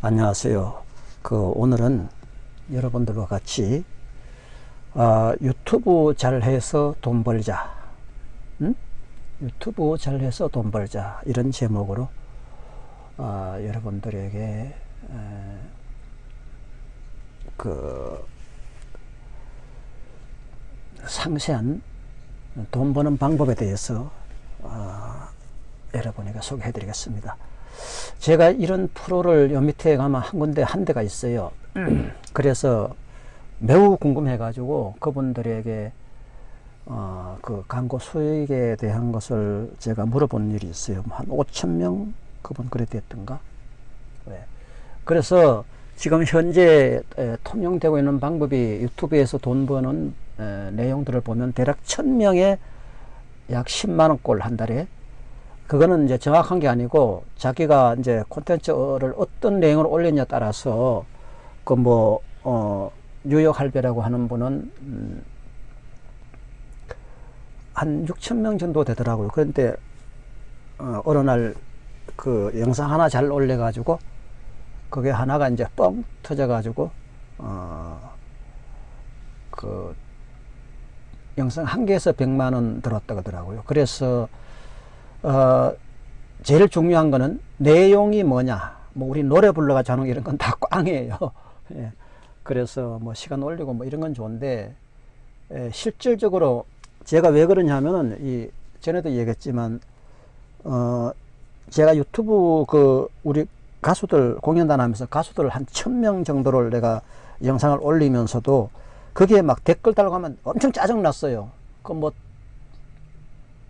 안녕하세요. 그 오늘은 여러분들과 같이 어, 유튜브 잘해서 돈 벌자, 응? 유튜브 잘해서 돈 벌자 이런 제목으로 어, 여러분들에게 에, 그 상세한 돈 버는 방법에 대해서 어, 여러분에게 소개해 드리겠습니다. 제가 이런 프로를 요 밑에 가면 한 군데 한 대가 있어요. 그래서 매우 궁금해 가지고 그분들에게 어, 그 광고 수익에 대한 것을 제가 물어본 일이 있어요. 한 5천 명 그분 그래 됐던가. 네. 그래서 지금 현재 에, 통용되고 있는 방법이 유튜브에서 돈 버는 에, 내용들을 보면 대략 천명에 약 10만 원꼴 한 달에 그거는 이제 정확한 게 아니고 자기가 이제 콘텐츠를 어떤 내용을 올리냐에 따라서 그 뭐 어 뉴욕 할배라고 하는 분은 음, 한 6천 명 정도 되더라고요. 그런데 어, 어느 날 그 영상 하나 잘 올려 가지고 그게 하나가 이제 뻥 터져 가지고 어 그 영상 한 개에서 100만 원 들었다 그러더라고요. 그래서 어, 제일 중요한 거는 내용이 뭐냐. 뭐 우리 노래 불러가지고 하는 이런 건 다 꽝이에요. 예. 그래서 뭐 시간 올리고 뭐 이런 건 좋은데 예, 실질적으로 제가 왜 그러냐면은 이 전에도 얘기했지만 어 제가 유튜브 그 우리 가수들 공연단 하면서 가수들 한 천 명 정도를 내가 영상을 올리면서도 그게 막 댓글 달고 하면 엄청 짜증 났어요. 그뭐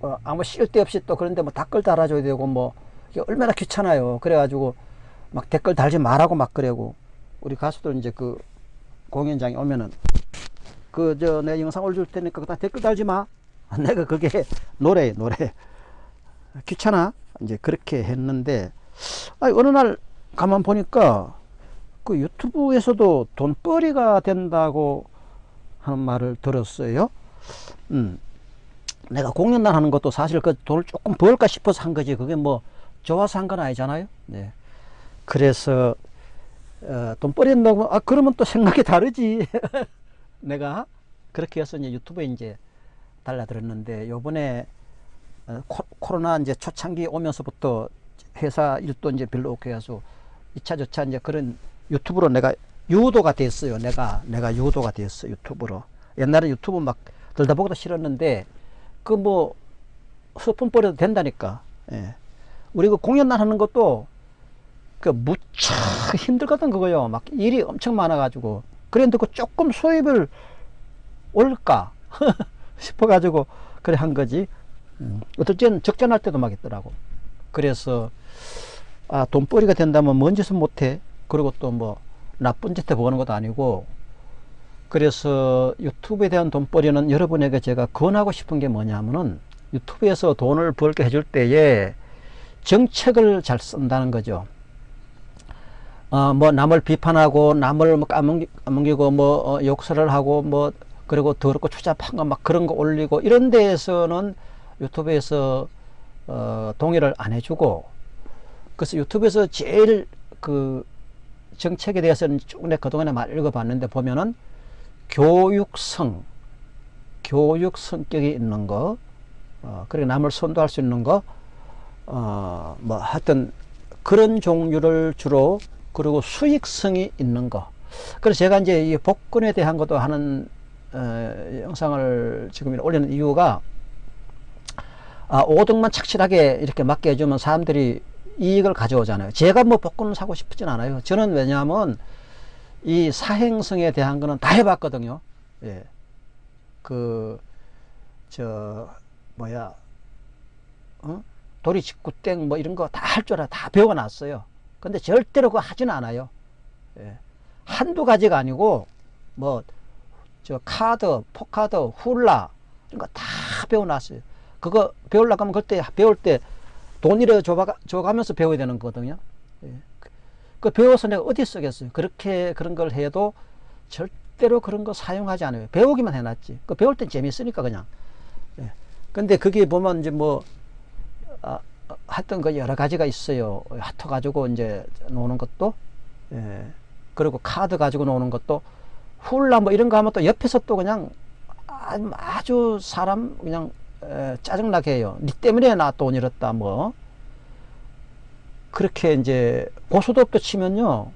어, 아무 쓸데없이 또 그런데 뭐 댓글 달아줘야 되고 뭐 이게 얼마나 귀찮아요. 그래가지고 막 댓글 달지 말라고 막 그래고 우리 가수들 이제 그 공연장에 오면은 그 저 내 영상 올줄 테니까 다 댓글 달지 마. 내가 그게 노래 노래 귀찮아 이제 그렇게 했는데 아니 어느 날 가만 보니까 그 유튜브에서도 돈벌이가 된다고 하는 말을 들었어요. 음. 내가 공연단 하는 것도 사실 그 돈을 조금 벌까 싶어서 한 거지. 그게 뭐 좋아서 한 건 아니잖아요. 네. 그래서 어, 돈 벌인다고 아 그러면 또 생각이 다르지. 내가 그렇게 해서 이제 유튜브에 이제 달라들었는데 요번에 어, 코, 로나 이제 초창기 오면서부터 회사 일도 이제 별로 없게 해서 2차 저차 이제 그런 유튜브로 내가 유도가 됐어요. 내가 내가 유도가 됐어 유튜브로. 옛날에 유튜브 막 들다 보기도 싫었는데 그뭐 스푼 뿌려도 된다니까. 예. 우리 그 공연날 하는 것도 그 무척 힘들거든 그거요. 막 일이 엄청 많아 가지고 그런데 그 조금 수입을 올까 싶어 가지고 그래 한 거지. 음. 어떨 때는 적전할 때도 막 있더라고. 그래서 아 돈벌이가 된다면 뭔 짓은 못해. 그리고 또 뭐 나쁜 짓 해보는 것도 아니고 그래서 유튜브에 대한 돈벌이는 여러분에게 제가 권하고 싶은 게 뭐냐면은 유튜브에서 돈을 벌게 해줄 때에 정책을 잘 쓴다는 거죠. 어, 뭐 남을 비판하고 남을 뭐 까먹기, 까먹이고 뭐 어, 욕설을 하고 뭐 그리고 더럽고 추잡한 거 막 그런 거 올리고 이런 데에서는 유튜브에서 어, 동의를 안 해주고 그래서 유튜브에서 제일 그 정책에 대해서는 쭉 내가 그동안에 많이 읽어봤는데 보면은 교육성, 교육 성격이 있는 거, 어, 그리고 남을 선도할 수 있는 거, 어, 뭐 하여튼 그런 종류를 주로 그리고 수익성이 있는 거. 그래서 제가 이제 이 복권에 대한 것도 하는 어, 영상을 지금 올리는 이유가 아, 5등만 착실하게 이렇게 맞게 해주면 사람들이 이익을 가져오잖아요. 제가 뭐 복권을 사고 싶진 않아요. 저는 왜냐하면 이 사행성에 대한 거는 다 해봤거든요. 예. 그, 저, 뭐야, 어? 도리 직구 땡 뭐 이런 거 다 할 줄 알아. 다 배워놨어요. 근데 절대로 그거 하진 않아요. 예. 한두 가지가 아니고, 뭐, 저 카드, 포카드, 훌라, 이런 거 다 배워놨어요. 그거 배우려고 하면 그때 배울 때 돈이라 줘가면서 배워야 되는 거거든요. 예. 그 배워서 내가 어디 쓰겠어요. 그렇게 그런 걸 해도 절대로 그런 거 사용하지 않아요. 배우기만 해놨지. 그 배울 땐 재밌으니까 그냥. 예. 근데 그게 보면 이제 뭐, 아, 하여튼 그 여러 가지가 있어요. 핫터 가지고 이제 노는 것도. 예. 그리고 카드 가지고 노는 것도 훌라 뭐 이런 거 하면 또 옆에서 또 그냥 아주, 사람 그냥 에, 짜증나게 해요. 니 때문에 나 돈 잃었다 뭐 그렇게 이제 고소득도 치면요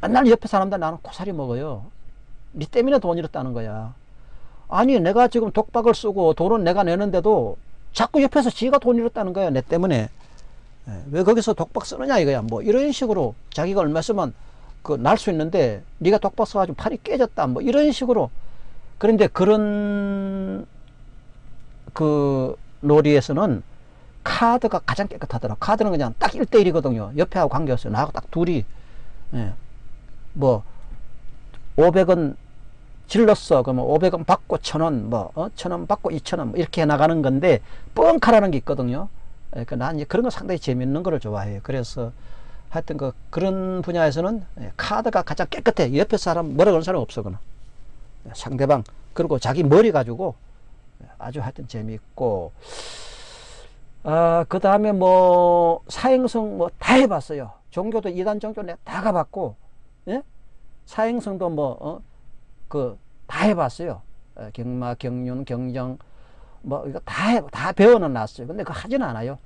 맨날 옆에 사람들 나는 고사리 먹어요. 니 때문에 돈 잃었다는 거야. 아니 내가 지금 독박을 쓰고 돈은 내가 내는데도 자꾸 옆에서 지가 돈 잃었다는 거야 내 때문에 예, 왜 거기서 독박 쓰느냐 이거야 뭐 이런 식으로 자기가 얼마 쓰면 그 날 수 있는데 네가 독박 써가지고 팔이 깨졌다 뭐 이런 식으로 그런데 그런 그 놀이에서는 카드가 가장 깨끗하더라. 카드는 그냥 딱 1대1이거든요. 옆에하고 관계없어요 나하고 딱 둘이. 예. 뭐 500원 질렀어. 그러면 500원 받고 1000원 뭐 어? 1000원 받고 2000원 뭐 이렇게 나가는 건데 뻥카라는 게 있거든요. 그러니까 난 이제 그런 거 상당히 재밌는 거를 좋아해요 그래서 하여튼 그 그런 분야에서는 예, 카드가 가장 깨끗해. 옆에 사람 뭐라 그러는 사람 없어 그는. 상대방. 그리고 자기 머리 가지고 아주 하여튼 재미있고 아, 그 다음에 뭐 사행성 뭐 다 해봤어요. 종교도 이단 종교 내가 다 가봤고 예? 사행성도 뭐 어? 그다 해봤어요. 어, 경마 경륜 경정 뭐 이거 다, 해, 다 배워는 놨어요. 근데 그거 하진 않아요.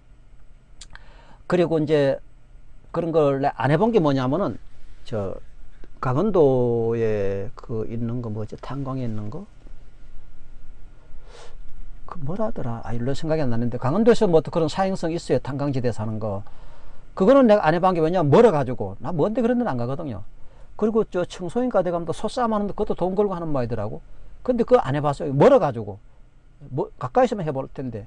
그리고 이제 그런 걸 안 해본 게 뭐냐면은 저 강원도에 그 있는 거 뭐지 탄광에 있는 거 그 뭐라더라? 아 일로 생각이 안 나는데. 강원도에서 뭐 그런 사행성 있어요. 탄광지대 사는 거. 그거는 내가 안 해본 게 뭐냐? 멀어 가지고. 나 뭔데 그런 데는 안 가거든요. 그리고 저 청소인가 대감도 소싸움 하는데 그것도 돈 걸고 하는 모이더라고. 근데 그거 안 해봤어요. 멀어 가지고. 뭐 가까이서만 해볼 텐데.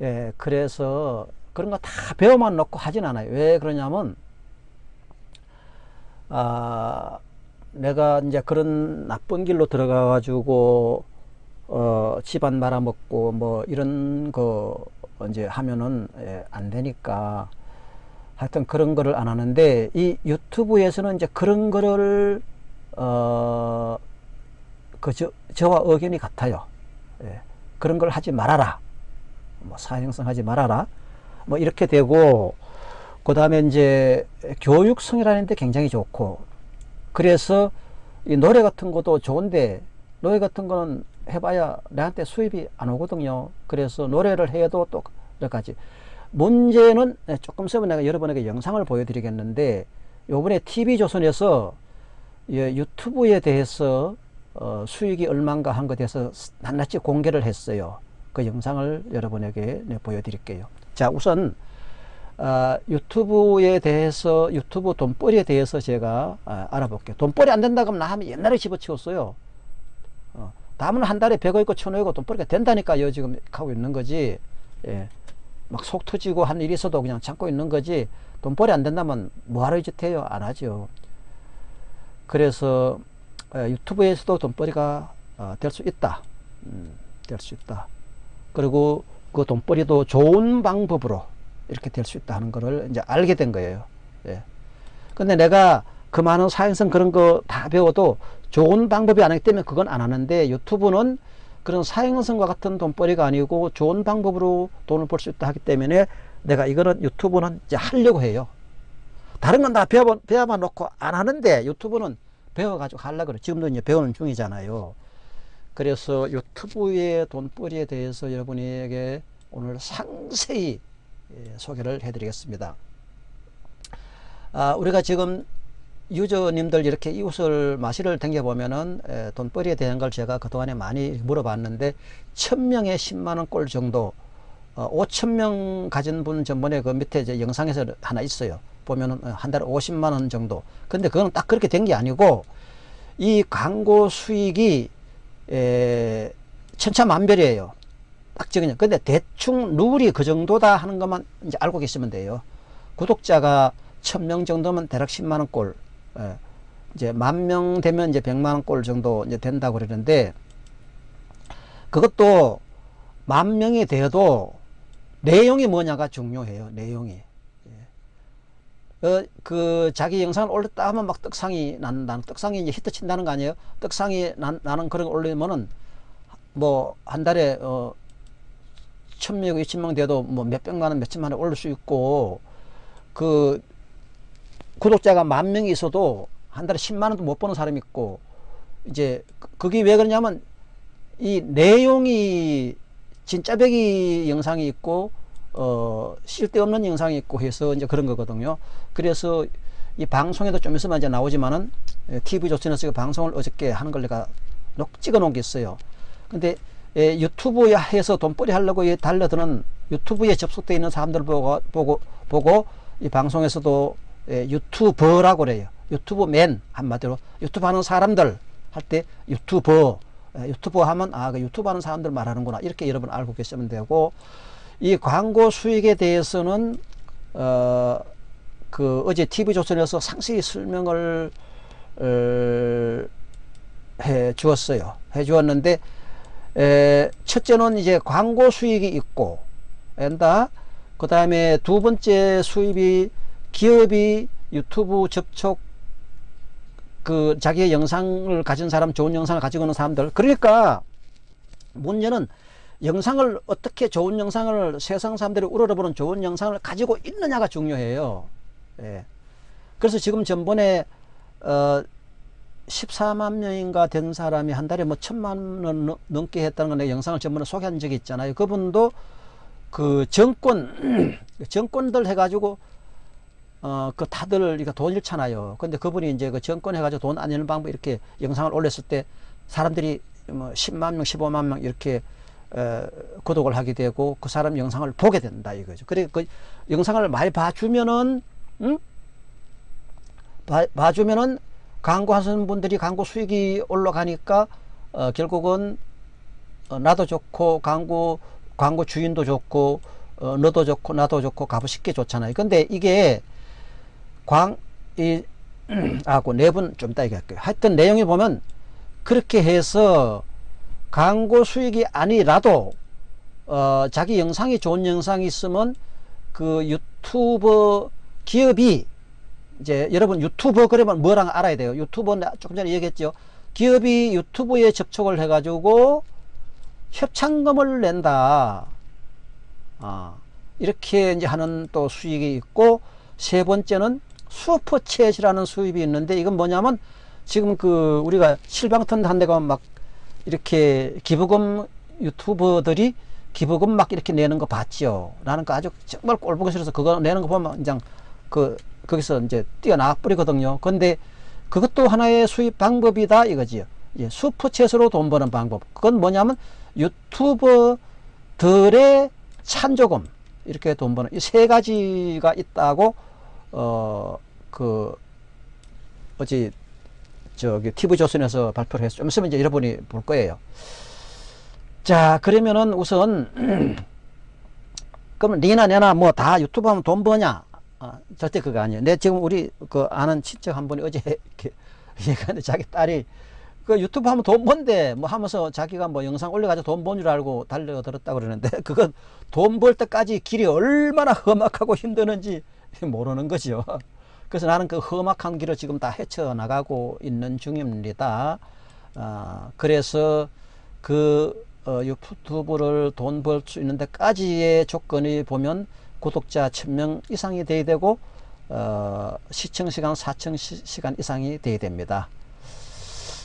예 그래서 그런 거 다 배워만 놓고 하진 않아요. 왜 그러냐면 아 내가 이제 그런 나쁜 길로 들어가 가지고 어, 집안 말아먹고 뭐 이런 거 이제 하면은 예, 안 되니까 하여튼 그런 거를 안 하는데 이 유튜브에서는 이제 그런 거를 어, 그 저, 저와 의견이 같아요. 예, 그런 걸 하지 말아라. 뭐 사행성 하지 말아라. 뭐 이렇게 되고 그 다음에 이제 교육성이라는 데 굉장히 좋고 그래서 이 노래 같은 것도 좋은데 노래 같은 거는 해봐야 내한테 수입이 안 오거든요. 그래서 노래를 해도 또몇 가지. 문제는 네, 조금 있으면 내가 여러분에게 영상을 보여드리겠는데 요번에 TV조선에서 예, 유튜브에 대해서 어, 수익이 얼마인가 한 것에 대해서 낱낱이 공개를 했어요. 그 영상을 여러분에게 네, 보여드릴게요. 자 우선 어, 유튜브에 대해서 유튜브 돈벌이에 대해서 제가 아, 알아볼게요. 돈벌이 안 된다 그러면 나 하면 옛날에 집어치웠어요. 어, 다음은 한 달에 100억 있고 1000억 돈 벌이가 된다니까요 지금 하고 있는 거지. 예. 막 속 터지고 한 일이 있어도 그냥 참고 있는 거지. 돈벌이 안 된다면 뭐하러 이짓 해요? 안 하죠. 그래서 예, 유튜브에서도 돈벌이가 어, 될수 있다. 음, 될수 있다. 그리고 그 돈벌이도 좋은 방법으로 이렇게 될 수 있다 하는 것을 이제 알게 된 거예요. 예. 근데 내가 그 많은 사행성 그런 거 다 배워도 좋은 방법이 아니기 때문에 그건 안 하는데 유튜브는 그런 사행성과 같은 돈벌이가 아니고 좋은 방법으로 돈을 벌 수 있다 하기 때문에 내가 이거는 유튜브는 이제 하려고 해요. 다른 건 다 배워, 배워만 놓고 안 하는데 유튜브는 배워가지고 하려고 그래. 지금도 이제 배우는 중이잖아요. 그래서 유튜브의 돈벌이에 대해서 여러분에게 오늘 상세히 예, 소개를 해드리겠습니다. 아, 우리가 지금 유저님들 이렇게 이웃을 마시를 댕겨보면은 에, 돈벌이에 대한 걸 제가 그동안에 많이 물어봤는데 천명에 10만원 꼴 정도 어, 5천명 가진 분 전번에 그 밑에 이제 영상에서 하나 있어요. 보면은 어, 한 달에 50만원 정도. 근데 그건 딱 그렇게 된 게 아니고 이 광고 수익이 에, 천차만별이에요. 딱 적으냐 근데 대충 룰이 그 정도다 하는 것만 이제 알고 계시면 돼요. 구독자가 천명 정도면 대략 10만원 꼴. 예. 이제 만 명 되면 이제 100만 원꼴 정도 이제 된다고 그러는데 그것도 만 명이 되어도 내용이 뭐냐가 중요해요. 내용이. 예. 어, 그 자기 영상을 올렸다 하면 막 떡상이 난다는 떡상이 이제 히트 친다는 거 아니에요? 떡상이 난, 나는 그런 거 올리면은 뭐 한 달에 어 천명, 이천명 돼도 뭐 몇백만 원, 몇천만 원 올릴 수 있고 그 구독자가 만 명이 있어도 한 달에 10만 원도 못 버는 사람이 있고 이제 그- 그게 왜 그러냐면 이 내용이 진짜 배기 영상이 있고 어 쓸데없는 영상이 있고 해서 이제 그런 거거든요. 그래서 이 방송에도 좀 있으면 이제 나오지만은 TV 조선에서 그 방송을 어저께 하는 걸 내가 녹 찍어 놓은 게 있어요. 근데 예, 유튜브에 해서 돈벌이 하려고 이 달려드는 유튜브에 접속되어 있는 사람들 보고 보고 보고 이 방송에서도 예, 유튜버라고 그래요. 유튜브맨 한마디로 유튜브 하는 사람들 할 때 유튜버 예, 유튜버 하면 아 그 유튜브 하는 사람들 말하는구나 이렇게 여러분 알고 계시면 되고 이 광고 수익에 대해서는 어 그 어제 TV 조선에서 상세히 설명을 어, 해 주었어요. 해 주었는데 에, 첫째는 이제 광고 수익이 있고 엔다 그 다음에 두 번째 수입이 기업이 유튜브 접촉 그 자기의 영상을 가진 사람 좋은 영상을 가지고 있는 사람들 그러니까 문제는 영상을 어떻게 좋은 영상을 세상 사람들이 우러러보는 좋은 영상을 가지고 있느냐가 중요해요. 예. 그래서 지금 전번에 어 14만 명인가 된 사람이 한 달에 뭐 천만 원 넘- 넘게 했다는 걸 내가 영상을 전번에 소개한 적이 있잖아요. 그분도 그 정권 정권들 해가지고 어 그 다들 이거 돈 잃잖아요. 근데 그분이 이제 그 정권 해가지고 돈 안 잃는 방법 이렇게 영상을 올렸을 때 사람들이 뭐 10만 명, 15만 명 이렇게 어, 구독을 하게 되고 그 사람 영상을 보게 된다 이거죠. 그래 그 영상을 많이 봐주면은 응? 봐, 봐주면은 광고하시는 분들이 광고 수익이 올라가니까 어, 결국은 어, 나도 좋고 광고 광고 주인도 좋고 어, 너도 좋고 나도 좋고 값이 쉽게 좋잖아요. 근데 이게 광이 아고 네 분 좀 이따 얘기할게요. 하여튼 내용에 보면 그렇게 해서 광고 수익이 아니라도 어, 자기 영상이 좋은 영상이 있으면 그 유튜버 기업이 이제 여러분 유튜버 그러면 뭐랑 알아야 돼요. 유튜버 조금 전에 얘기했죠. 기업이 유튜브에 접촉을 해가지고 협찬금을 낸다. 아, 이렇게 이제 하는 또 수익이 있고 세 번째는 슈퍼챗이라는 수입이 있는데 이건 뭐냐면 지금 그 우리가 실방턴 한 데가 막 이렇게 기부금 유튜버들이 기부금 막 이렇게 내는 거 봤죠. 나는 그 아주 정말 꼴보기 싫어서 그거 내는 거 보면 그냥 그 거기서 이제 뛰어나 버리거든요. 근데 그것도 하나의 수입 방법이다 이거지요. 예, 슈퍼챗으로 돈 버는 방법. 그건 뭐냐면 유튜버들의 찬조금 이렇게 돈 버는 이 세 가지가 있다고 어 그 어찌 저기 TV 조선에서 발표를 해서 좀 있으면 이제 여러분이 볼 거예요. 자 그러면은 우선 그럼 니나 내나 뭐 다 유튜브 하면 돈 버냐? 아, 절대 그거 아니에요. 내 지금 우리 그 아는 친척 한 분이 어제 얘기하는데 자기 딸이 그 유튜브 하면 돈 번대 뭐 하면서 자기가 뭐 영상 올려가지고 돈 번 줄 알고 달려들었다 그러는데 그건 돈 벌 때까지 길이 얼마나 험악하고 힘드는지 모르는 거죠. 그래서 나는 그 험악한 길을 지금 다 헤쳐나가고 있는 중입니다. 아, 그래서 그 어, 유튜브를 돈 벌 수 있는 데까지의 조건이 보면 구독자 1000명 이상이 돼야 되고 어, 시청 시간 4천 시, 간 이상이 돼야 됩니다.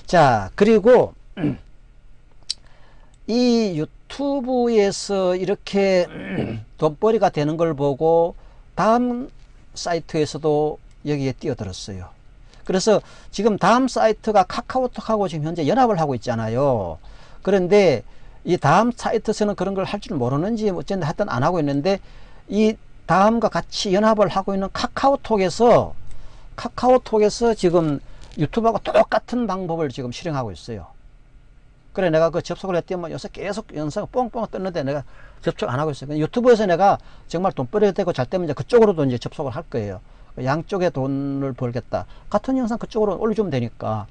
자 그리고 이 유튜브에서 이렇게 돈벌이가 되는 걸 보고 다음 사이트에서도 여기에 뛰어들었어요. 그래서 지금 다음 사이트가 카카오톡하고 지금 현재 연합을 하고 있잖아요. 그런데 이 다음 사이트에서는 그런 걸 할 줄 모르는지 어쨌든 하여튼 안 하고 있는데 이 다음과 같이 연합을 하고 있는 카카오톡에서 카카오톡에서 지금 유튜브하고 똑같은 방법을 지금 실행하고 있어요. 그래 내가 그 접속을 했더니 요새 계속 영상 뻥뻥 떴는데 내가 접촉 안 하고 있어요. 유튜브에서 내가 정말 돈 벌어야 되고 잘 되면 이제 그쪽으로도 이제 접속을 할 거예요. 양쪽에 돈을 벌겠다. 같은 영상 그쪽으로 올려주면 되니까.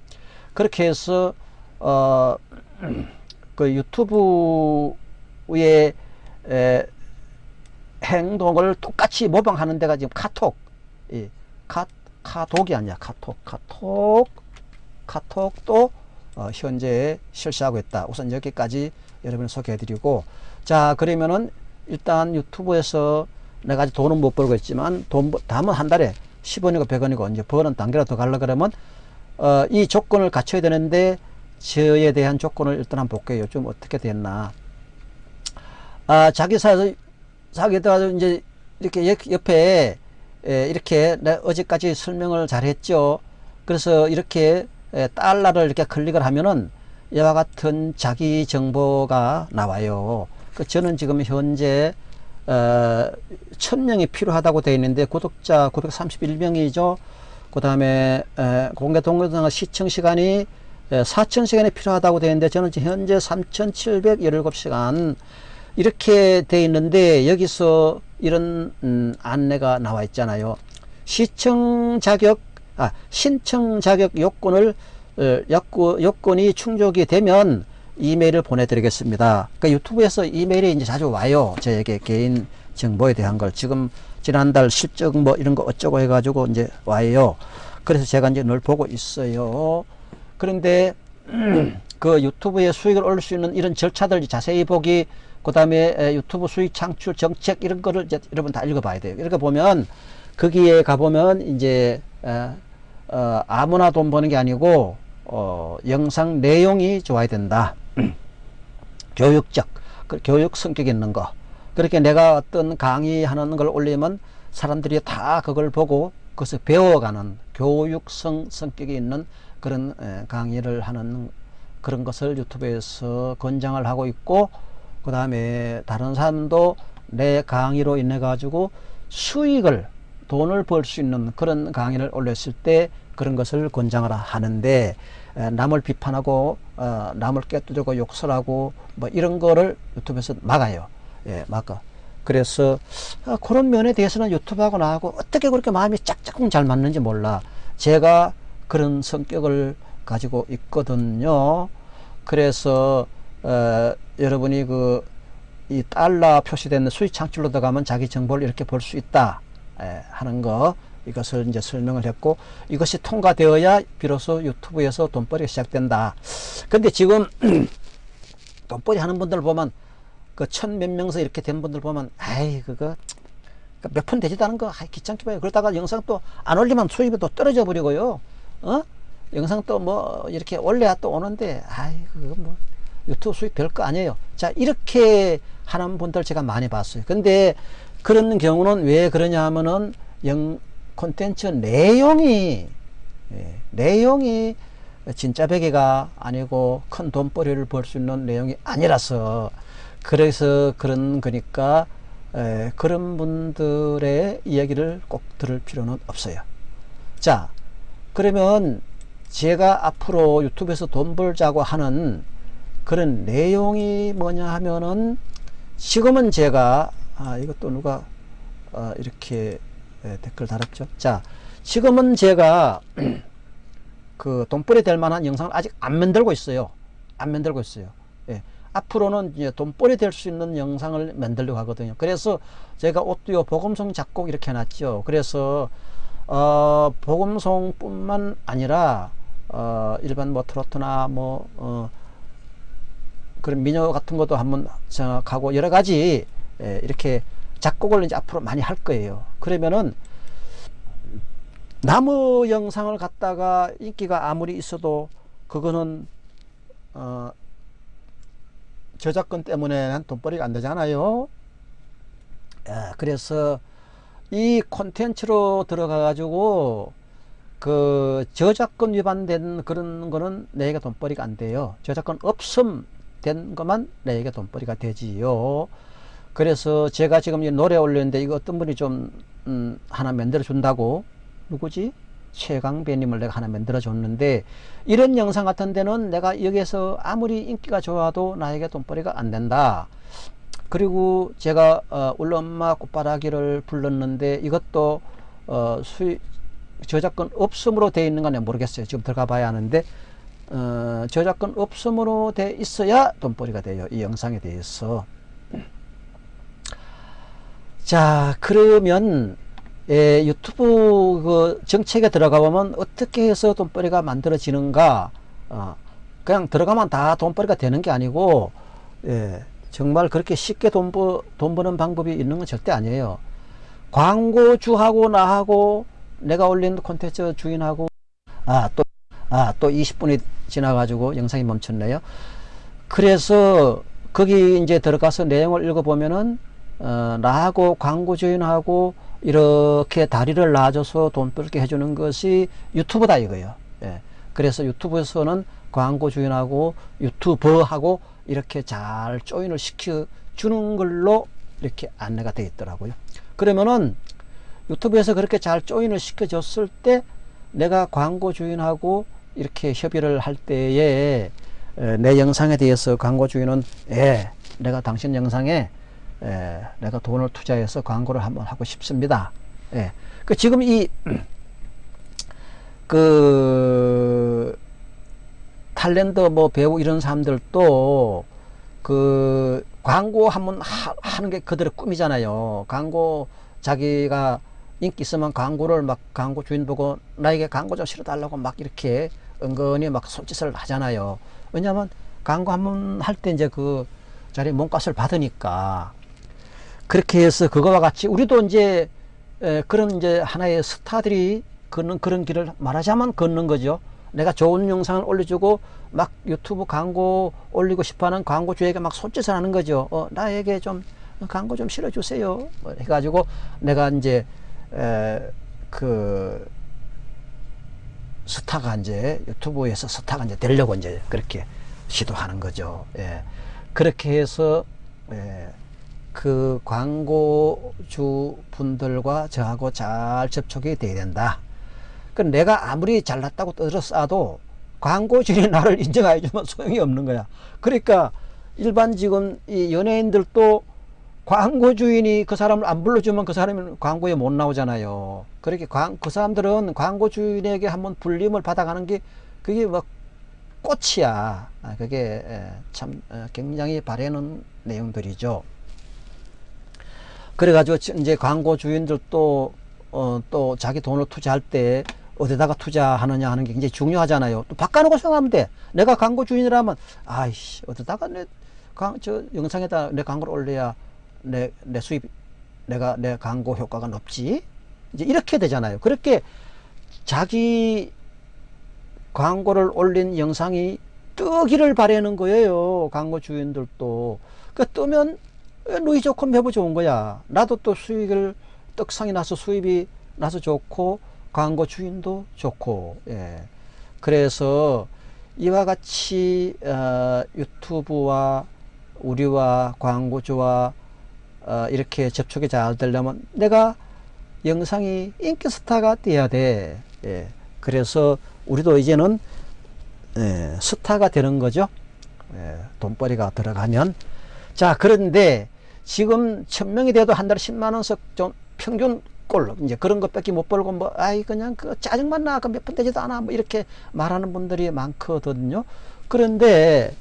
그렇게 해서, 어, 그 유튜브의 에, 행동을 똑같이 모방하는 데가 지금 카톡, 이 카, 카톡이 아니야. 카톡, 카톡, 카톡도 어, 현재 실시하고 있다. 우선 여기까지 여러분을 소개해드리고 자 그러면은 일단 유튜브에서 내가 아직 돈은 못 벌고 있지만 돈 다음은 한 달에 10원이고 100원이고 이제 버는 단계로 더 가려 그러면 어, 이 조건을 갖춰야 되는데 저에 대한 조건을 일단 한번 볼게요. 좀 어떻게 됐나. 아, 자기 사에서 자기가 이제 이렇게 옆에 에, 이렇게 어제까지 설명을 잘 했죠. 그래서 이렇게 에, 달러를 이렇게 클릭을 하면은 이와 같은 자기 정보가 나와요. 그 저는 지금 현재 어, 1000명이 필요하다고 되어 있는데 구독자 931명이죠. 그 다음에 공개 동영상 시청 시간이 4000시간이 필요하다고 되어 있는데 저는 현재 3717시간 이렇게 되어 있는데 여기서 이런 음, 안내가 나와 있잖아요. 시청 자격 아 신청 자격 요건을 어, 요건 이 충족이 되면 이메일을 보내드리겠습니다. 그러니까 유튜브에서 이메일이 이제 자주 와요. 저에게 개인 정보에 대한 걸 지금 지난달 실적 뭐 이런 거 어쩌고 해가지고 이제 와요. 그래서 제가 이제 늘 보고 있어요. 그런데 그 유튜브에 수익을 올릴 수 있는 이런 절차들 자세히 보기 그 다음에 유튜브 수익 창출 정책 이런 거를 이제 여러분 다 읽어봐야 돼요. 이렇게 보면 거기에 가보면 이제 어, 어, 아무나 돈 버는 게 아니고 어, 영상 내용이 좋아야 된다. 교육적, 그 교육 성격 있는 거. 그렇게 내가 어떤 강의하는 걸 올리면 사람들이 다 그걸 보고 그것을 배워가는 교육성 성격이 있는 그런 강의를 하는 그런 것을 유튜브에서 권장을 하고 있고 그 다음에 다른 사람도 내 강의로 인해 가지고 수익을 돈을 벌 수 있는 그런 강의를 올렸을 때 그런 것을 권장을 하는데 남을 비판하고 어, 남을 깨뜨리고 욕설하고 뭐 이런 거를 유튜브에서 막아요. 예, 막아. 그래서 아, 그런 면에 대해서는 유튜브하고 나하고 어떻게 그렇게 마음이 짝짝꿍 잘 맞는지 몰라. 제가 그런 성격을 가지고 있거든요. 그래서 어, 여러분이 그 이 달러 표시된 수익 창출로 들어가면 자기 정보를 이렇게 볼 수 있다 에, 하는 거 이것을 이제 설명을 했고 이것이 통과되어야 비로소 유튜브에서 돈벌이가 시작된다. 근데 지금 돈벌이 하는 분들 보면 그 천 몇 명서 이렇게 된 분들 보면 아이 그거 몇 푼 되지도 않은 거 아이 귀찮게 봐요. 그러다가 영상 또 안 올리면 수입이 또 떨어져 버리고요. 어? 영상 또 뭐 이렇게 올려야 또 오는데 아이 그거 뭐 유튜브 수익 별거 아니에요. 자 이렇게 하는 분들 제가 많이 봤어요. 근데 그런 경우는 왜 그러냐 하면은 영 콘텐츠 내용이 예, 내용이 진짜 베개가 아니고 큰 돈벌이를 벌 수 있는 내용이 아니라서 그래서 그런 거니까 에, 그런 분들의 이야기를 꼭 들을 필요는 없어요. 자 그러면 제가 앞으로 유튜브에서 돈 벌자고 하는 그런 내용이 뭐냐 하면은 지금은 제가 아 이것도 누가 아, 이렇게 예, 댓글 달았죠. 자, 지금은 제가 그 돈벌이 될 만한 영상을 아직 안 만들고 있어요. 안 만들고 있어요. 예. 앞으로는 이제 돈벌이 될 수 있는 영상을 만들려고 하거든요. 그래서 제가 오디오 복음성 작곡 이렇게 해놨죠. 그래서 어, 복음성 뿐만 아니라 어, 일반 뭐 트로트나 뭐 어, 그런 민요 같은 것도 한번 생각하고 여러 가지 예, 이렇게 작곡을 이제 앞으로 많이 할 거예요. 그러면은 나무 영상을 갖다가 인기가 아무리 있어도 그거는 어 저작권 때문에 돈벌이가 안 되잖아요. 야, 그래서 이 콘텐츠로 들어가 가지고 그 저작권 위반된 그런 거는 내게 돈벌이가 안 돼요. 저작권 없음 된 것만 내게 돈벌이가 되지요. 그래서 제가 지금 노래 올렸는데 이거 어떤 분이 좀 음, 하나 만들어 준다고 누구지? 최강배님을 내가 하나 만들어 줬는데 이런 영상 같은 데는 내가 여기에서 아무리 인기가 좋아도 나에게 돈벌이가 안 된다. 그리고 제가 어, 울러 엄마 꽃바라기를 불렀는데 이것도 어, 수익 저작권 없음으로 되어 있는 건 모르겠어요. 지금 들어가 봐야 하는데 어, 저작권 없음으로 돼 있어야 돈벌이가 돼요. 이 영상에 대해서. 자 그러면 예, 유튜브 그 정책에 들어가 보면 어떻게 해서 돈벌이가 만들어지는가 어, 그냥 들어가면 다 돈벌이가 되는 게 아니고 예, 정말 그렇게 쉽게 돈, 버, 돈 버는 방법이 있는 건 절대 아니에요 광고주하고 나하고 내가 올린 콘텐츠 주인하고 아또 아 또 20분이 지나가지고 영상이 멈췄네요. 그래서 거기 이제 들어가서 내용을 읽어보면은 어, 나하고 광고 주인하고 이렇게 다리를 놔줘서 돈 벌게 해주는 것이 유튜브다 이거예요. 예. 그래서 유튜브에서는 광고 주인하고 유튜버하고 이렇게 잘 조인을 시켜 주는 걸로 이렇게 안내가 되어 있더라고요. 그러면은 유튜브에서 그렇게 잘 조인을 시켜줬을 때 내가 광고 주인하고 이렇게 협의를 할 때에 에, 내 영상에 대해서 광고 주인은 예, 내가 당신 영상에 에, 내가 돈을 투자해서 광고를 한번 하고 싶습니다. 예. 그 지금 이 그 탤런트 뭐 배우 이런 사람들도 그 광고 한번 하, 하는 게 그들의 꿈이잖아요. 광고 자기가 인기 있으면 광고를 막 광고 주인 보고 나에게 광고 좀 실어달라고 막 이렇게 은근히 막 손짓을 하잖아요. 왜냐하면 광고 한번 할 때 이제 그 자리 몸값을 받으니까 그렇게 해서 그거와 같이 우리도 이제 에, 그런 이제 하나의 스타들이 걷는 그런 길을 말하자면 걷는 거죠. 내가 좋은 영상을 올려주고 막 유튜브 광고 올리고 싶어하는 광고주에게 막 손짓을 하는 거죠. 어, 나에게 좀 광고 좀 실어주세요. 뭐 해가지고 내가 이제 에, 그 스타가 이제 유튜브에서 스타가 이제 되려고 이제 그렇게 시도하는 거죠. 예. 그렇게 해서 예, 그 광고주 분들과 저하고 잘 접촉이 돼야 된다. 그 내가 아무리 잘났다고 떠들어싸도 광고주인이 나를 인정해 주면 소용이 없는 거야. 그러니까 일반 지금 이 연예인들도 광고 주인이 그 사람을 안 불러주면 그 사람은 광고에 못 나오잖아요. 그렇게 광, 그 사람들은 광고 주인에게 한번 불림을 받아가는 게 그게 뭐 꽃이야. 아, 그게 예, 참 어, 굉장히 바라는 내용들이죠. 그래가지고 이제 광고 주인들도 어, 또 자기 돈을 투자할 때 어디다가 투자하느냐 하는 게 굉장히 중요하잖아요. 또 바꿔놓고 생각하면 돼. 내가 광고 주인이라면 아이씨 어디다가 내 강, 저 영상에다 내 광고를 올려야 내, 내 수입 내가 내 광고 효과가 높지. 이제 이렇게 되잖아요. 그렇게 자기 광고를 올린 영상이 뜨기를 바라는 거예요. 광고 주인들도. 그 뜨면 누이 좋고 매부 좋은 거야. 나도 또 수익을 떡상이 나서 수입이 나서 좋고 광고 주인도 좋고 예. 그래서 이와 같이 어, 유튜브와 우리와 광고주와 어, 이렇게 접촉이 잘 되려면 내가 영상이 인기 스타가 돼야 돼. 예. 그래서 우리도 이제는 예, 스타가 되는 거죠. 예, 돈벌이가 들어가면. 자, 그런데 지금 천명이 돼도 한 달에 10만 원씩 좀 평균 꼴 이제 그런 것밖에 못 벌고 뭐 아이 그냥 그 짜증만 나 그 몇 푼 되지도 않아 뭐 이렇게 말하는 분들이 많거든요. 그런데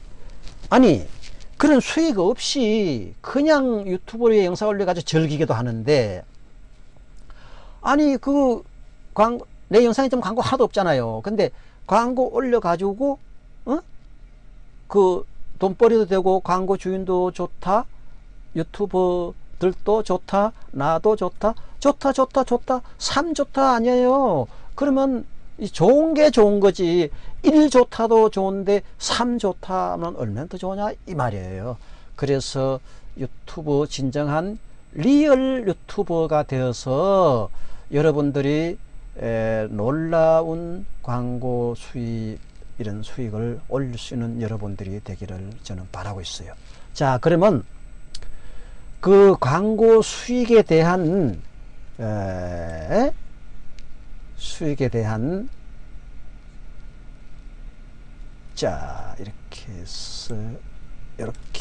아니 그런 수익 없이 그냥 유튜브에 영상 올려가지고 즐기기도 하는데 아니 그 광고 내 영상에 좀 광고 하나도 없잖아요. 근데 광고 올려가지고 어? 그 돈벌이도 되고 광고 주인도 좋다 유튜버들도 좋다 나도 좋다. 좋다 좋다 좋다. 삼 좋다 아니에요. 그러면 좋은 게 좋은 거지. 일 좋다도 좋은데 삼 좋다 하면 얼마나 더 좋으냐 이 말이에요. 그래서 유튜브 진정한 리얼 유튜버가 되어서 여러분들이 에, 놀라운 광고 수익 이런 수익을 올릴 수 있는 여러분들이 되기를 저는 바라고 있어요 자 그러면 그 광고 수익에 대한 에, 수익에 대한 자 이렇게 해서 이렇게.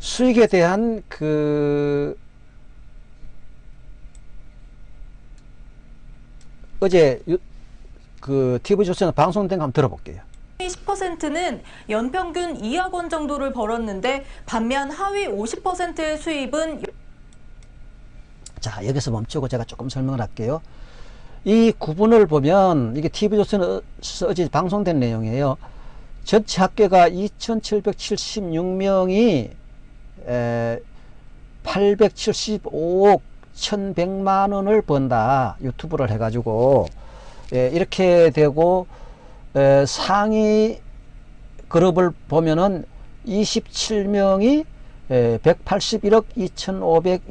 수익에 대한 그 어제 유, 그 TV 조선에 방송된 거 한번 들어볼게요. 10%는 연평균 2억 원 정도를 벌었는데 반면 하위 50%의 수입은 자 여기서 멈추고 제가 조금 설명을 할게요 이 구분을 보면 이게 TV조선에서 어제 방송된 내용이에요 전체 학계가 2776명이 875억 2,100만 원을 번다. 유튜브를 해가지고 예, 이렇게 되고 에, 상위 그룹을 보면은 27명이 181억 2,500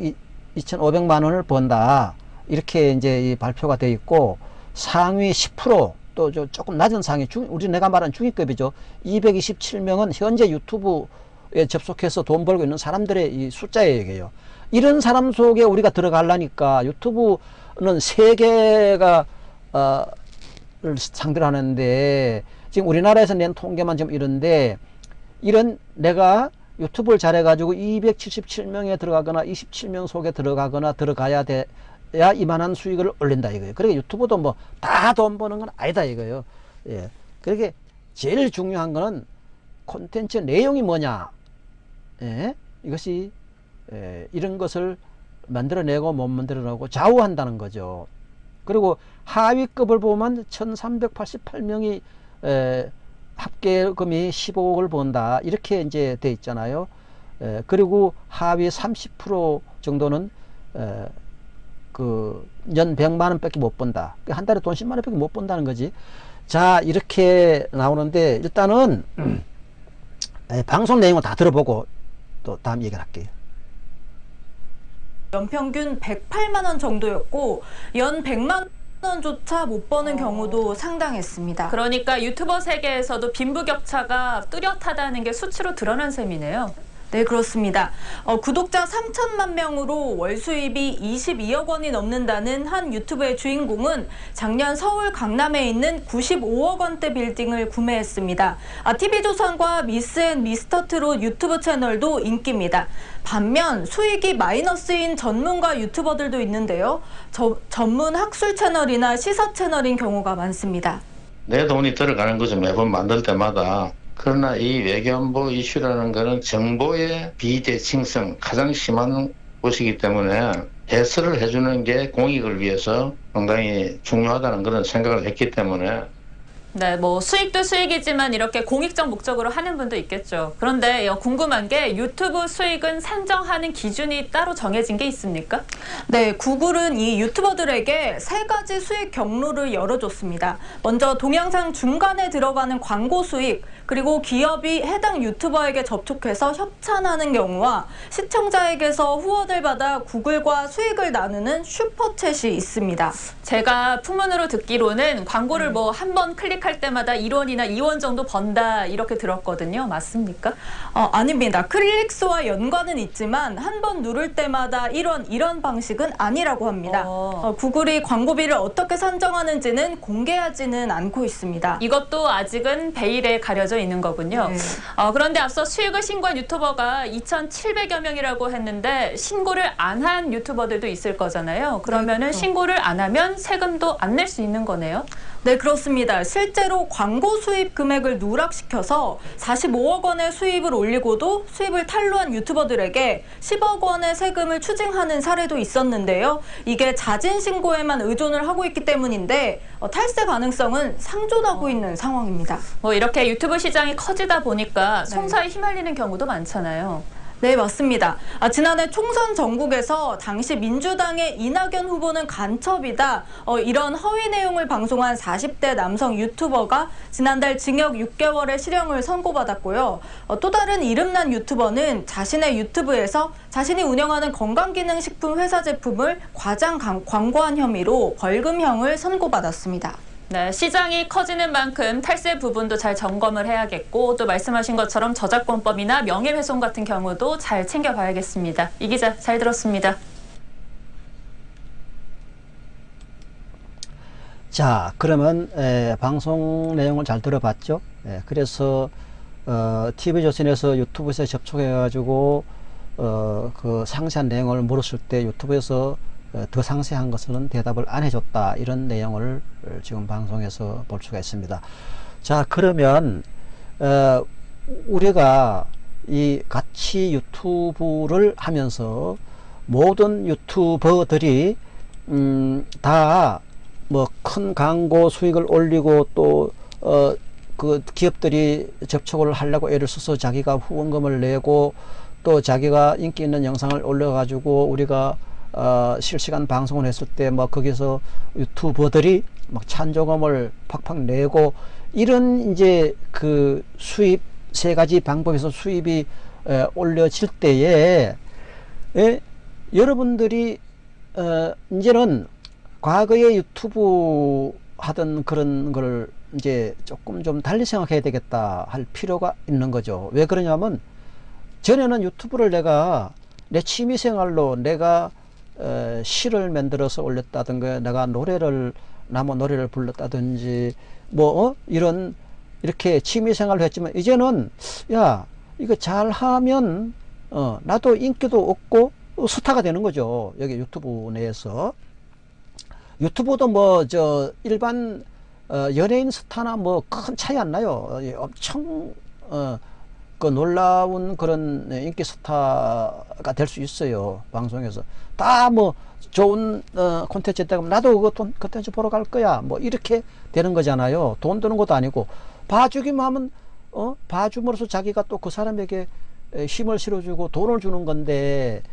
2,500만 원을 번다. 이렇게 이제 이 발표가 돼 있고 상위 10%또 조금 낮은 상위 중 우리 내가 말한 중위급이죠. 227명은 현재 유튜브에 접속해서 돈 벌고 있는 사람들의 이 숫자에 얘기해요. 이런 사람 속에 우리가 들어가려니까 유튜브는 세계가 어, 를 상대로 하는데 지금 우리나라에서 낸 통계만 좀 이런데 이런 내가 유튜브를 잘해가지고 277명에 들어가거나 27명 속에 들어가거나 들어가야 돼 야 이만한 수익을 올린다 이거예요. 그러니까 유튜브도 뭐 다 돈 버는 건 아니다 이거예요. 예. 그렇게 제일 중요한 거는 콘텐츠 내용이 뭐냐. 예. 이것이 예. 이런 것을 만들어내고 못 만들어내고 좌우한다는 거죠. 그리고 하위급을 보면 1388명이 에, 합계금이 15억을 본다. 이렇게 이제 돼 있잖아요. 에, 그리고 하위 30% 정도는 에, 그연 100만 원 밖에 못 번다. 한 달에 돈 10만 원 밖에 못 번다는 거지. 자 이렇게 나오는데 일단은 에, 방송 내용을 다 들어보고 또 다음 얘기를 할게요. 연평균 108만 원 정도였고 연 100만 원조차 못 버는 경우도 상당했습니다. 그러니까 유튜버 세계에서도 빈부격차가 뚜렷하다는 게 수치로 드러난 셈이네요. 네, 그렇습니다. 어, 구독자 3천만 명으로 월 수입이 22억 원이 넘는다는 한 유튜브의 주인공은 작년 서울 강남에 있는 95억 원대 빌딩을 구매했습니다. 아, TV조선과 미스앤 미스터트롯 유튜브 채널도 인기입니다. 반면 수익이 마이너스인 전문가 유튜버들도 있는데요. 저, 전문 학술 채널이나 시사 채널인 경우가 많습니다. 내 돈이 들어가는 거죠. 매번 만들 때마다. 그러나 이 외교안보 이슈라는 것은 정보의 비대칭성 가장 심한 것이기 때문에 해설을 해주는 게 공익을 위해서 상당히 중요하다는 그런 생각을 했기 때문에 네, 뭐 수익도 수익이지만 이렇게 공익적 목적으로 하는 분도 있겠죠. 그런데 어, 궁금한 게 유튜브 수익은 산정하는 기준이 따로 정해진 게 있습니까? 네, 구글은 이 유튜버들에게 세 가지 수익 경로를 열어줬습니다. 먼저 동영상 중간에 들어가는 광고 수익, 그리고 기업이 해당 유튜버에게 접촉해서 협찬하는 경우와 시청자에게서 후원을 받아 구글과 수익을 나누는 슈퍼챗이 있습니다. 제가 풍문으로 듣기로는 광고를 뭐 한 번 클릭 할 때마다 1원이나 2원 정도 번다 이렇게 들었거든요. 맞습니까? 어, 아닙니다. 클릭수와 연관은 있지만 한 번 누를 때마다 1원 이런 방식은 아니라고 합니다. 어. 어, 구글이 광고비를 어떻게 산정하는지는 공개하지는 않고 있습니다. 이것도 아직은 베일에 가려져 있는 거군요. 네. 어, 그런데 앞서 수익을 신고한 유튜버가 2,700여 명이라고 했는데 신고를 안 한 유튜버들도 있을 거잖아요. 그러면은 그렇죠. 신고를 안 하면 세금도 안 낼 수 있는 거네요. 네, 그렇습니다. 실제로 광고 수입 금액을 누락시켜서 45억 원의 수입을 올리고도 수입을 탈루한 유튜버들에게 10억 원의 세금을 추징하는 사례도 있었는데요. 이게 자진 신고에만 의존을 하고 있기 때문인데 어, 탈세 가능성은 상존하고 있는 상황입니다. 뭐 이렇게 유튜브 시장이 커지다 보니까 송사에 휘말리는 경우도 많잖아요. 네, 맞습니다. 아, 지난해 총선 전국에서 당시 민주당의 이낙연 후보는 간첩이다. 어, 이런 허위 내용을 방송한 40대 남성 유튜버가 지난달 징역 6개월의 실형을 선고받았고요. 어, 또 다른 이름난 유튜버는 자신의 유튜브에서 자신이 운영하는 건강기능식품 회사 제품을 과장 강- 광고한 혐의로 벌금형을 선고받았습니다. 네, 시장이 커지는 만큼 탈세 부분도 잘 점검을 해야겠고 또 말씀하신 것처럼 저작권법이나 명예훼손 같은 경우도 잘 챙겨봐야겠습니다. 이 기자 잘 들었습니다. 자, 그러면 에, 방송 내용을 잘 들어봤죠? 에, 그래서 어, TV조선에서 유튜브에서 접촉해가지고 어, 그 상세한 내용을 물었을 때 유튜브에서 어, 더 상세한 것은 대답을 안 해줬다 이런 내용을 어, 지금 방송에서 볼 수가 있습니다. 자, 그러면 어, 우리가 이 같이 유튜브를 하면서 모든 유튜버들이 음, 다 뭐 큰 광고 수익을 올리고 또어그 기업들이 접촉을 하려고 애를 써서 자기가 후원금을 내고 또 자기가 인기 있는 영상을 올려 가지고 우리가 어, 실시간 방송을 했을 때 뭐 거기서 유튜버들이 막 찬조금을 팍팍 내고 이런 이제 그 수입 세 가지 방법에서 수입이 에, 올려질 때에 에, 여러분들이 어, 이제는 과거에 유튜브 하던 그런 걸 이제 조금 좀 달리 생각해야 되겠다 할 필요가 있는 거죠. 왜 그러냐면 전에는 유튜브를 내가 내 취미 생활로 내가 어, 시를 만들어서 올렸다든가 내가 노래를 나무 노래를 불렀다든지 뭐 어? 이런 이렇게 취미 생활을 했지만 이제는 야 이거 잘하면 어, 나도 인기도 얻고 스타가 되는 거죠. 여기 유튜브 내에서 유튜브도 뭐 저 일반 어, 연예인 스타나 뭐 큰 차이 안 나요. 예, 엄청 어, 그 놀라운 그런 인기 스타가 될 수 있어요. 방송에서 다 뭐 좋은 어, 콘텐츠 했다가 나도 그 돈- 콘텐츠 보러 갈 거야. 뭐 이렇게 되는 거잖아요. 돈 드는 것도 아니고 봐주기만 하면 어 봐줌으로써 자기가 또 그 사람에게 에, 힘을 실어주고 돈을 주는 건데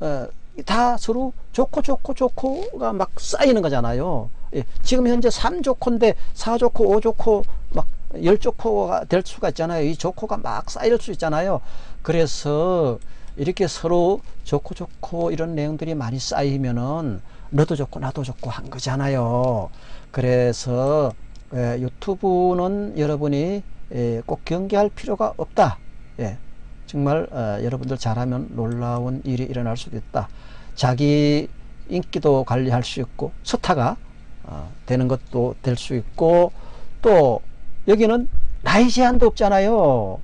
어, 다 서로 좋고 좋고 좋고가 막 쌓이는 거잖아요. 예, 지금 현재 3조코인데 4조코, 5조코, 막 10조코가 될 수가 있잖아요. 이 조코가 막 쌓일 수 있잖아요. 그래서 이렇게 서로 좋고 좋고 이런 내용들이 많이 쌓이면은 너도 좋고 나도 좋고 한 거잖아요. 그래서 예, 유튜브는 여러분이 예, 꼭 경계할 필요가 없다. 예, 정말 어, 여러분들 잘하면 놀라운 일이 일어날 수도 있다. 자기 인기도 관리할 수 있고 스타가 어, 되는 것도 될 수 있고 또 여기는 나이 제한도 없잖아요.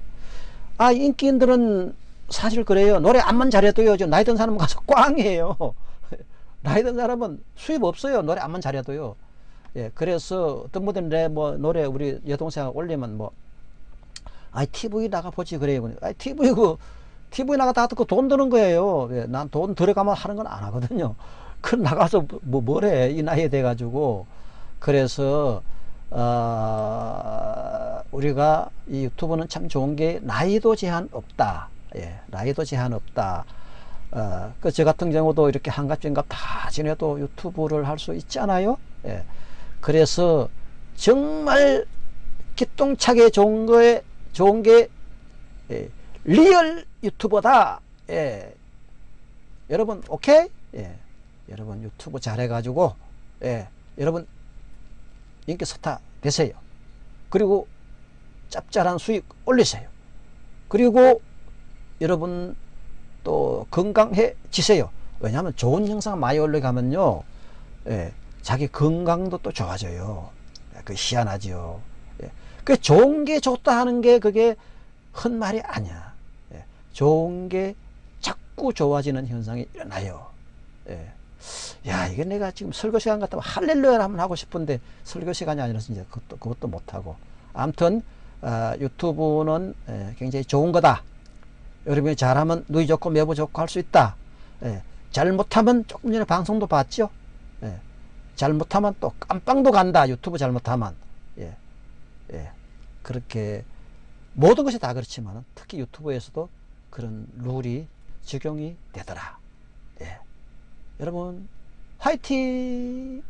아 인기인들은 사실 그래요. 노래 안만 잘해도요. 저 나이 든 사람 가서 꽝이에요. 나이 든 사람은 수입 없어요. 노래 안만 잘해도요. 예, 그래서 어떤 분들은 내뭐 노래 우리 여동생이 올리면 뭐 아이 TV 나가 보지 그래요. 아이 TV 그 TV 나가다 그돈 드는 거예요. 예, 난돈 들어가면 하는 건 안 하거든요. 그 나가서 뭐 뭐래 이 나이에 돼 가지고 그래서 어, 우리가 이 유튜브는 참 좋은 게 나이도 제한 없다. 예, 나이도 제한 없다. 어, 그저 같은 경우도 이렇게 한갑 진갑 다 지내도 유튜브를 할 수 있잖아요. 예. 그래서 정말 기똥차게 좋은 거에 좋은 게 예, 리얼 유튜버다. 예. 여러분 오케이? 예. 여러분 유튜브 잘해가지고 예. 여러분 인기 스타 되세요. 그리고 짭짤한 수익 올리세요. 그리고 여러분 또 건강해지세요. 왜냐하면 좋은 영상 많이 올라가면요, 예, 자기 건강도 또 좋아져요. 예, 그 희한하죠. 예, 그 좋은 게 좋다 하는 게 그게 헛말이 아니야. 예, 좋은 게 자꾸 좋아지는 현상이 일어나요. 예. 야, 이게 내가 지금 설교 시간 같다면 할렐루야를 한번 하고 싶은데 설교 시간이 아니라서 이제 그것도, 그것도 못하고. 아무튼, 어, 유튜브는 예, 굉장히 좋은 거다. 여러분이 잘하면 누이 좋고 매부 좋고 할 수 있다. 예, 잘못하면 조금 전에 방송도 봤죠. 예, 잘못하면 또 깜빵도 간다. 유튜브 잘못하면. 예, 예, 그렇게 모든 것이 다 그렇지만 특히 유튜브에서도 그런 룰이 적용이 되더라. 예. 여러분 화이팅!